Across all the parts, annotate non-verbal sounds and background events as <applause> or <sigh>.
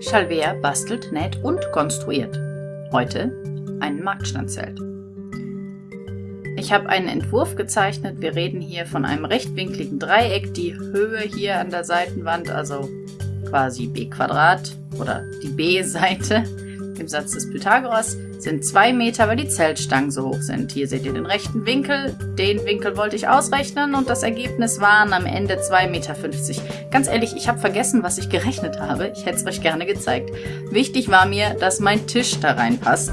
Chalvea bastelt, näht und konstruiert. Heute ein Marktstandzelt. Ich habe einen Entwurf gezeichnet. Wir reden hier von einem rechtwinkligen Dreieck. Die Höhe hier an der Seitenwand, also quasi b Quadrat oder die B-Seite <laughs> im Satz des Pythagoras, sind zwei Meter, weil die Zeltstangen so hoch sind. Hier seht ihr den rechten Winkel. Den Winkel wollte ich ausrechnen und das Ergebnis waren am Ende 2,50 Meter. Ganz ehrlich, ich habe vergessen, was ich gerechnet habe. Ich hätte es euch gerne gezeigt. Wichtig war mir, dass mein Tisch da reinpasst.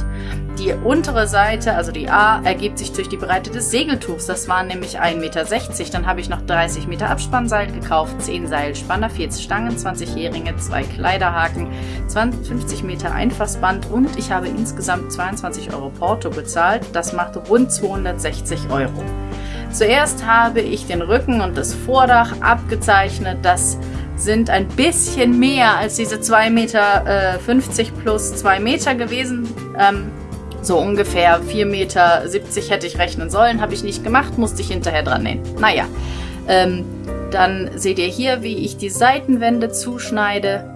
Die untere Seite, also die A, ergibt sich durch die Breite des Segeltuchs. Das waren nämlich 1,60 Meter. Dann habe ich noch 30 Meter Abspannseil gekauft, 10 Seilspanner, 40 Stangen, 20 Heringe, 2 Kleiderhaken, 20, 50 Meter Einfassband und ich habe insgesamt 22 Euro Porto bezahlt. Das macht rund 260 Euro. Zuerst habe ich den Rücken und das Vordach abgezeichnet. Das sind ein bisschen mehr als diese 2,50 Meter äh, plus 2 Meter gewesen. Ähm, so ungefähr 4,70 Meter hätte ich rechnen sollen, habe ich nicht gemacht, musste ich hinterher dran nähen. Naja, ähm, dann seht ihr hier, wie ich die Seitenwände zuschneide.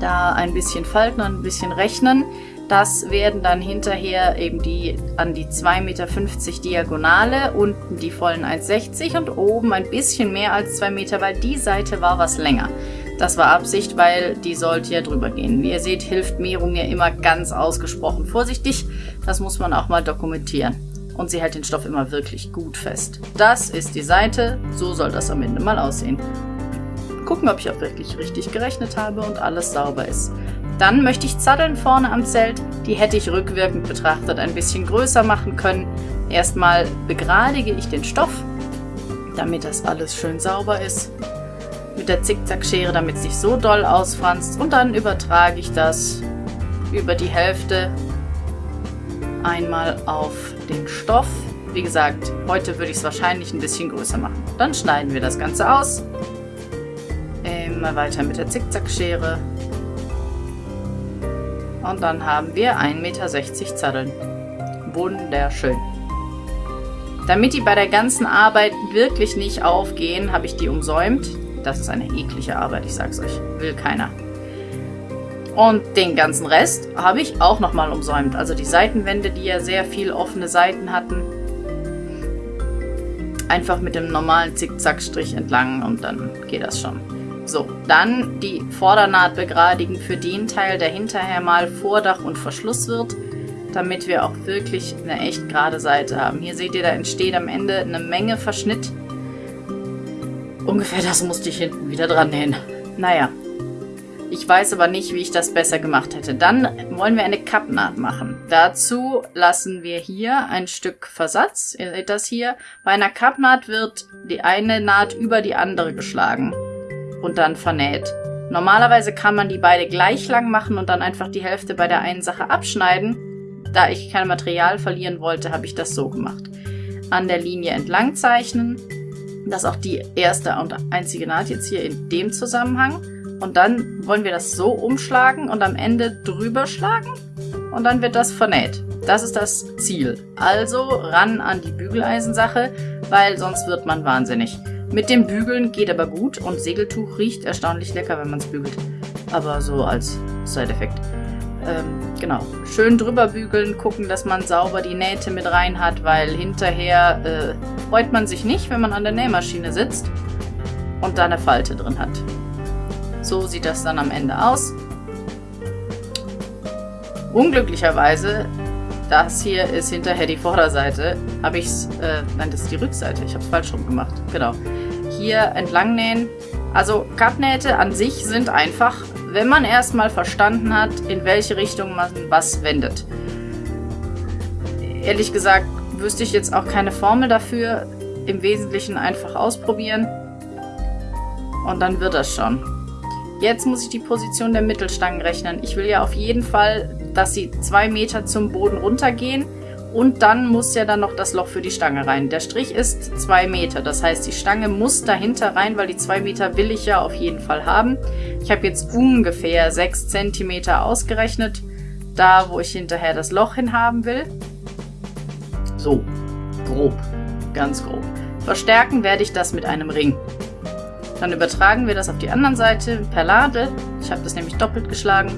Da ein bisschen falten und ein bisschen rechnen. Das werden dann hinterher eben die an die 2,50 Meter Diagonale, unten die vollen 1,60 und oben ein bisschen mehr als 2 Meter, weil die Seite war was länger. Das war Absicht, weil die sollte ja drüber gehen. Wie ihr seht, hilft Mehrung ja immer ganz ausgesprochen vorsichtig. Das muss man auch mal dokumentieren. Und sie hält den Stoff immer wirklich gut fest. Das ist die Seite, so soll das am Ende mal aussehen. Gucken, ob ich auch wirklich richtig gerechnet habe und alles sauber ist. Dann möchte ich Zaddeln vorne am Zelt. Die hätte ich rückwirkend betrachtet ein bisschen größer machen können. Erstmal begradige ich den Stoff, damit das alles schön sauber ist mit der Zickzackschere, damit es nicht so doll ausfranst. Und dann übertrage ich das über die Hälfte einmal auf den Stoff. Wie gesagt, heute würde ich es wahrscheinlich ein bisschen größer machen. Dann schneiden wir das Ganze aus. Immer weiter mit der Zickzackschere. Und dann haben wir 1,60 Meter Zaddeln. Wunderschön. Damit die bei der ganzen Arbeit wirklich nicht aufgehen, habe ich die umsäumt. Das ist eine eklige Arbeit, ich sag's euch. Will keiner. Und den ganzen Rest habe ich auch nochmal umsäumt. Also die Seitenwände, die ja sehr viel offene Seiten hatten. Einfach mit dem normalen Zickzackstrich entlang und dann geht das schon. So, dann die Vordernaht begradigen für den Teil, der hinterher mal Vordach und Verschluss wird, damit wir auch wirklich eine echt gerade Seite haben. Hier seht ihr, da entsteht am Ende eine Menge Verschnitt. Ungefähr das musste ich hinten wieder dran nähen. Naja. Ich weiß aber nicht, wie ich das besser gemacht hätte. Dann wollen wir eine Kappnaht machen. Dazu lassen wir hier ein Stück Versatz. Ihr seht das hier. Bei einer Kappnaht wird die eine Naht über die andere geschlagen und dann vernäht. Normalerweise kann man die beide gleich lang machen und dann einfach die Hälfte bei der einen Sache abschneiden. Da ich kein Material verlieren wollte, habe ich das so gemacht. An der Linie entlang zeichnen, das ist auch die erste und einzige Naht jetzt hier in dem Zusammenhang. Und dann wollen wir das so umschlagen und am Ende drüber schlagen. Und dann wird das vernäht. Das ist das Ziel. Also ran an die Bügeleisensache, weil sonst wird man wahnsinnig. Mit dem Bügeln geht aber gut und Segeltuch riecht erstaunlich lecker, wenn man es bügelt. Aber so als Side-Effekt. Ähm, genau. Schön drüber bügeln, gucken, dass man sauber die Nähte mit rein hat, weil hinterher äh, freut man sich nicht, wenn man an der Nähmaschine sitzt und da eine Falte drin hat. So sieht das dann am Ende aus. Unglücklicherweise, das hier ist hinterher die Vorderseite, habe ich es, äh, nein, das ist die Rückseite, ich habe es falsch rum gemacht, genau. Hier entlang nähen. Also Kappnähte an sich sind einfach wenn man erstmal verstanden hat, in welche Richtung man was wendet. Ehrlich gesagt wüsste ich jetzt auch keine Formel dafür. Im Wesentlichen einfach ausprobieren. Und dann wird das schon. Jetzt muss ich die Position der Mittelstangen rechnen. Ich will ja auf jeden Fall, dass sie zwei Meter zum Boden runtergehen. Und dann muss ja dann noch das Loch für die Stange rein. Der Strich ist 2 Meter. Das heißt, die Stange muss dahinter rein, weil die 2 Meter will ich ja auf jeden Fall haben. Ich habe jetzt ungefähr 6 cm ausgerechnet, da wo ich hinterher das Loch hin haben will. So, grob, ganz grob. Verstärken werde ich das mit einem Ring. Dann übertragen wir das auf die andere Seite per Lade. Ich habe das nämlich doppelt geschlagen.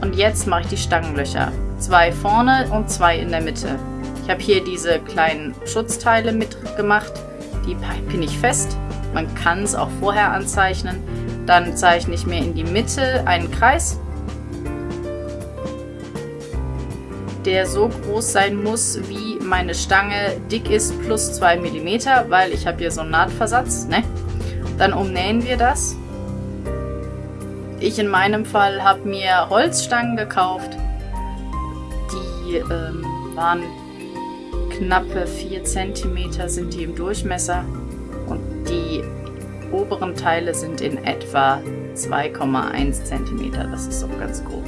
Und jetzt mache ich die Stangenlöcher. Zwei vorne und zwei in der Mitte. Ich habe hier diese kleinen Schutzteile mitgemacht. Die pinne ich fest. Man kann es auch vorher anzeichnen. Dann zeichne ich mir in die Mitte einen Kreis, der so groß sein muss, wie meine Stange dick ist, plus 2 mm, weil ich habe hier so einen Nahtversatz. Ne? Dann umnähen wir das. Ich in meinem Fall habe mir Holzstangen gekauft. Ähm, waren knappe 4 cm sind die im Durchmesser und die oberen Teile sind in etwa 2,1 cm. Das ist auch ganz grob.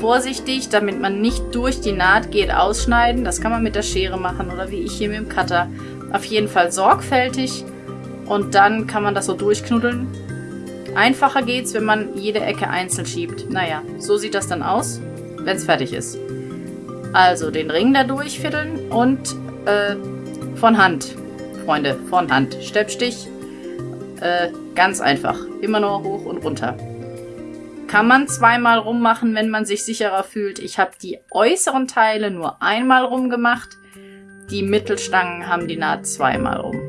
Vorsichtig, damit man nicht durch die Naht geht, ausschneiden. Das kann man mit der Schere machen oder wie ich hier mit dem Cutter. Auf jeden Fall sorgfältig und dann kann man das so durchknuddeln. Einfacher geht's, wenn man jede Ecke einzeln schiebt. Naja, so sieht das dann aus, wenn es fertig ist. Also den Ring da durchfiddeln und äh, von Hand, Freunde, von Hand. Steppstich, äh, ganz einfach. Immer nur hoch und runter. Kann man zweimal rummachen, wenn man sich sicherer fühlt. Ich habe die äußeren Teile nur einmal rumgemacht. Die Mittelstangen haben die Naht zweimal rum.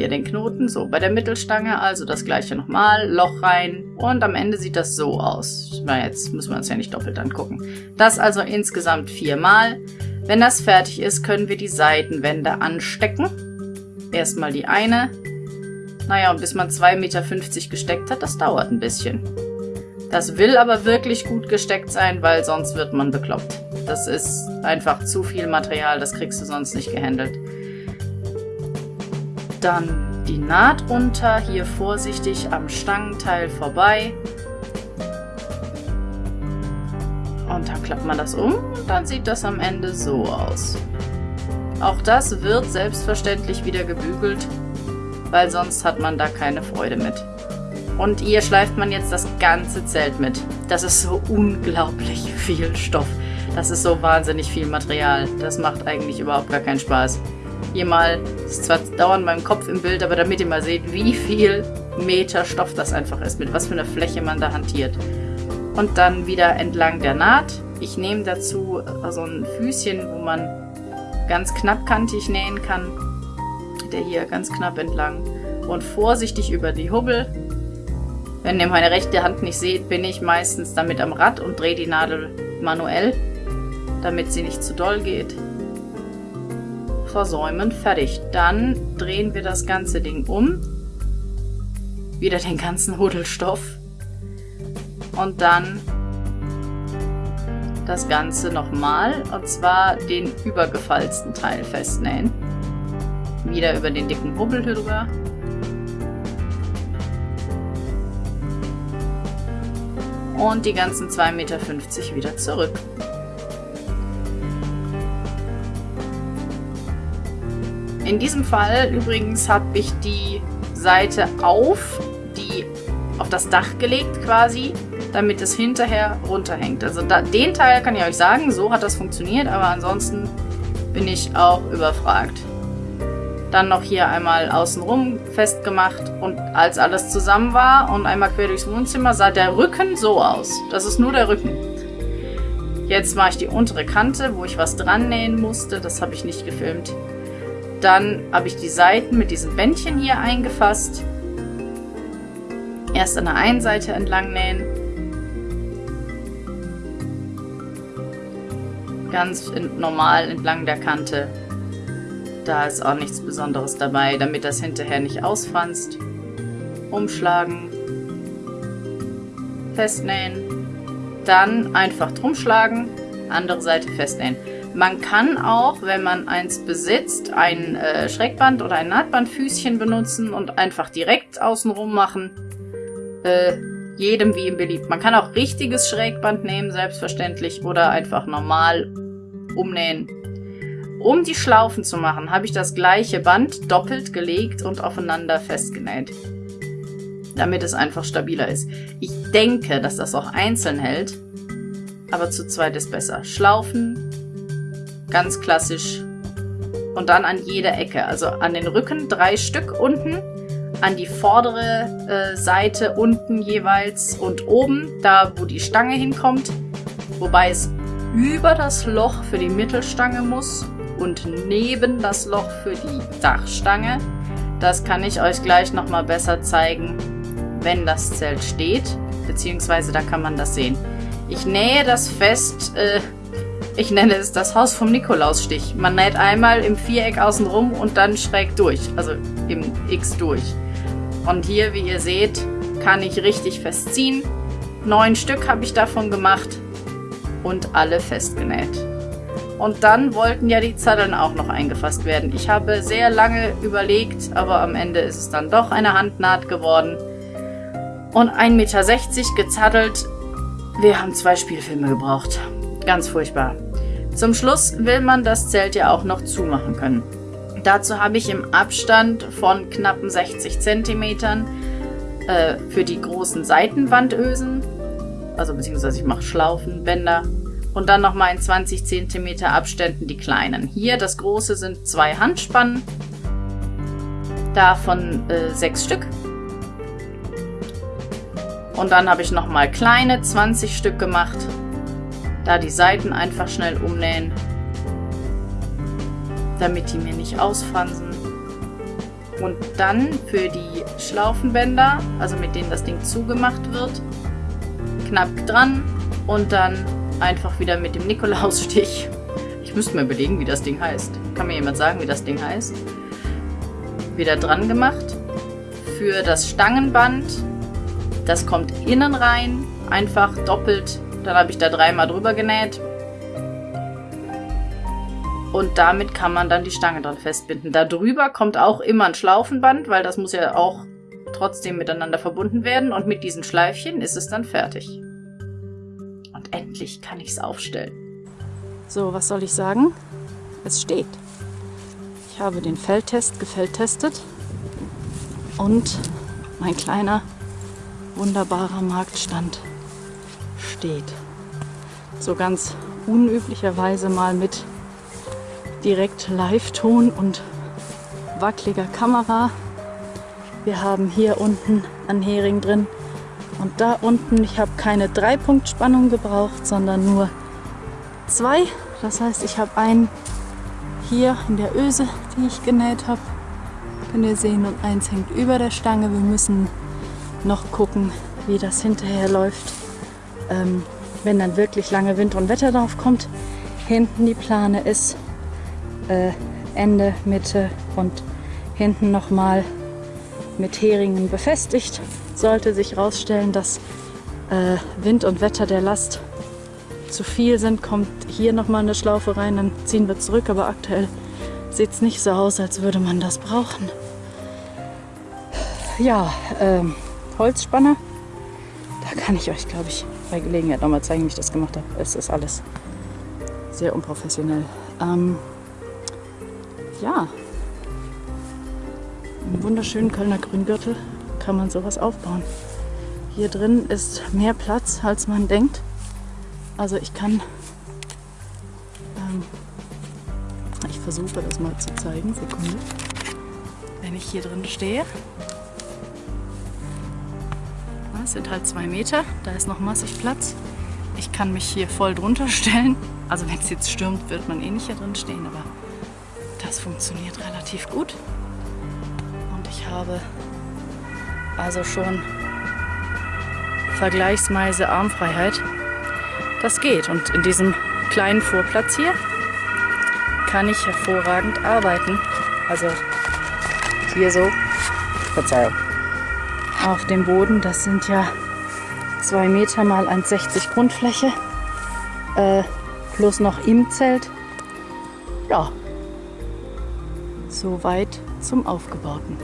Hier den Knoten, so bei der Mittelstange, also das gleiche nochmal, Loch rein und am Ende sieht das so aus. Na, jetzt müssen wir uns ja nicht doppelt angucken. Das also insgesamt viermal. Wenn das fertig ist, können wir die Seitenwände anstecken. Erstmal die eine. Naja, und bis man 2,50 Meter gesteckt hat, das dauert ein bisschen. Das will aber wirklich gut gesteckt sein, weil sonst wird man bekloppt. Das ist einfach zu viel Material, das kriegst du sonst nicht gehandelt. Dann die Naht runter, hier vorsichtig am Stangenteil vorbei. Und dann klappt man das um und dann sieht das am Ende so aus. Auch das wird selbstverständlich wieder gebügelt, weil sonst hat man da keine Freude mit. Und hier schleift man jetzt das ganze Zelt mit. Das ist so unglaublich viel Stoff. Das ist so wahnsinnig viel Material. Das macht eigentlich überhaupt gar keinen Spaß hier mal, ist zwar dauernd meinem Kopf im Bild, aber damit ihr mal seht, wie viel Meter Stoff das einfach ist, mit was für einer Fläche man da hantiert. Und dann wieder entlang der Naht. Ich nehme dazu so ein Füßchen, wo man ganz knappkantig nähen kann. Der hier ganz knapp entlang. Und vorsichtig über die Hubbel. Wenn ihr meine rechte Hand nicht seht, bin ich meistens damit am Rad und drehe die Nadel manuell, damit sie nicht zu doll geht versäumen. Fertig. Dann drehen wir das ganze Ding um. Wieder den ganzen Hudelstoff. Und dann das Ganze nochmal. Und zwar den übergefalzten Teil festnähen. Wieder über den dicken Hubbel drüber. Und die ganzen 2,50 Meter wieder zurück. In diesem Fall übrigens habe ich die Seite auf, die auf das Dach gelegt quasi, damit es hinterher runterhängt. Also da, den Teil kann ich euch sagen, so hat das funktioniert, aber ansonsten bin ich auch überfragt. Dann noch hier einmal außenrum festgemacht und als alles zusammen war und einmal quer durchs Wohnzimmer, sah der Rücken so aus. Das ist nur der Rücken. Jetzt mache ich die untere Kante, wo ich was dran nähen musste. Das habe ich nicht gefilmt. Dann habe ich die Seiten mit diesem Bändchen hier eingefasst. Erst an der einen Seite entlang nähen. Ganz normal entlang der Kante. Da ist auch nichts Besonderes dabei, damit das hinterher nicht ausfranst. Umschlagen. Festnähen. Dann einfach drum schlagen. Andere Seite festnähen. Man kann auch, wenn man eins besitzt, ein äh, Schrägband oder ein Nahtbandfüßchen benutzen und einfach direkt außenrum machen. Äh, jedem wie ihm beliebt. Man kann auch richtiges Schrägband nehmen, selbstverständlich, oder einfach normal umnähen. Um die Schlaufen zu machen, habe ich das gleiche Band doppelt gelegt und aufeinander festgenäht. Damit es einfach stabiler ist. Ich denke, dass das auch einzeln hält, aber zu zweit ist besser. Schlaufen, Ganz klassisch. Und dann an jeder Ecke. Also an den Rücken drei Stück unten. an die vordere äh, Seite unten jeweils und oben, da wo die Stange hinkommt. Wobei es über das Loch für die Mittelstange muss und neben das Loch für die Dachstange. Das kann ich euch gleich nochmal besser zeigen, wenn das Zelt steht, beziehungsweise da kann man das sehen. Ich nähe das fest, äh, ich nenne es das Haus vom Nikolausstich. Man näht einmal im Viereck außenrum und dann schräg durch, also im X durch. Und hier, wie ihr seht, kann ich richtig festziehen. Neun Stück habe ich davon gemacht und alle festgenäht. Und dann wollten ja die Zaddeln auch noch eingefasst werden. Ich habe sehr lange überlegt, aber am Ende ist es dann doch eine Handnaht geworden. Und 1,60 Meter gezaddelt. Wir haben zwei Spielfilme gebraucht. Ganz furchtbar. Zum Schluss will man das Zelt ja auch noch zumachen können. Dazu habe ich im Abstand von knappen 60 cm äh, für die großen Seitenwandösen, also beziehungsweise ich mache Schlaufen, Bänder und dann nochmal in 20 cm Abständen die kleinen. Hier das große sind zwei Handspannen, davon äh, sechs Stück. Und dann habe ich nochmal kleine 20 Stück gemacht. Da die Seiten einfach schnell umnähen, damit die mir nicht ausfransen. Und dann für die Schlaufenbänder, also mit denen das Ding zugemacht wird, knapp dran und dann einfach wieder mit dem Nikolausstich. Ich müsste mir überlegen, wie das Ding heißt. Kann mir jemand sagen, wie das Ding heißt? Wieder dran gemacht. Für das Stangenband, das kommt innen rein, einfach doppelt. Dann habe ich da dreimal drüber genäht. Und damit kann man dann die Stange dran festbinden. Da drüber kommt auch immer ein Schlaufenband, weil das muss ja auch trotzdem miteinander verbunden werden. Und mit diesen Schleifchen ist es dann fertig. Endlich kann ich es aufstellen. So, was soll ich sagen? Es steht. Ich habe den Feldtest gefeldtestet und mein kleiner, wunderbarer Marktstand steht. So ganz unüblicherweise mal mit direkt Live-Ton und wackeliger Kamera. Wir haben hier unten einen Hering drin, und da unten, ich habe keine Drei-Punkt-Spannung gebraucht, sondern nur zwei. Das heißt, ich habe einen hier in der Öse, die ich genäht habe. Könnt ihr sehen, und eins hängt über der Stange. Wir müssen noch gucken, wie das hinterher läuft, ähm, wenn dann wirklich lange Wind und Wetter drauf kommt. Hinten die Plane ist äh, Ende, Mitte und hinten nochmal mit Heringen befestigt. Sollte sich herausstellen, dass äh, Wind und Wetter der Last zu viel sind, kommt hier nochmal eine Schlaufe rein, dann ziehen wir zurück. Aber aktuell sieht es nicht so aus, als würde man das brauchen. Ja, ähm, Holzspanner. Da kann ich euch, glaube ich, bei Gelegenheit nochmal zeigen, wie ich das gemacht habe. Es ist alles sehr unprofessionell. Ähm, ja, einen wunderschönen Kölner Grüngürtel kann man sowas aufbauen. Hier drin ist mehr Platz, als man denkt. Also ich kann, ähm, ich versuche das mal zu zeigen, Sekunde. Wenn ich hier drin stehe, das sind halt zwei Meter, da ist noch massig Platz. Ich kann mich hier voll drunter <laughs> stellen. Also wenn es jetzt stürmt, wird man eh nicht hier drin stehen, aber das funktioniert relativ gut. Und ich habe also schon vergleichsweise Armfreiheit. Das geht und in diesem kleinen Vorplatz hier kann ich hervorragend arbeiten. Also hier so, Verzeihung, auf dem Boden, das sind ja 2 Meter mal 1,60 Grundfläche, äh, plus noch im Zelt. Ja, soweit zum Aufgebauten.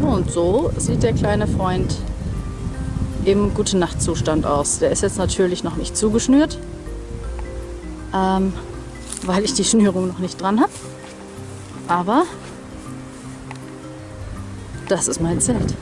Und so sieht der kleine Freund im gute Nachtzustand aus. Der ist jetzt natürlich noch nicht zugeschnürt, ähm, weil ich die Schnürung noch nicht dran habe. Aber das ist mein Zelt.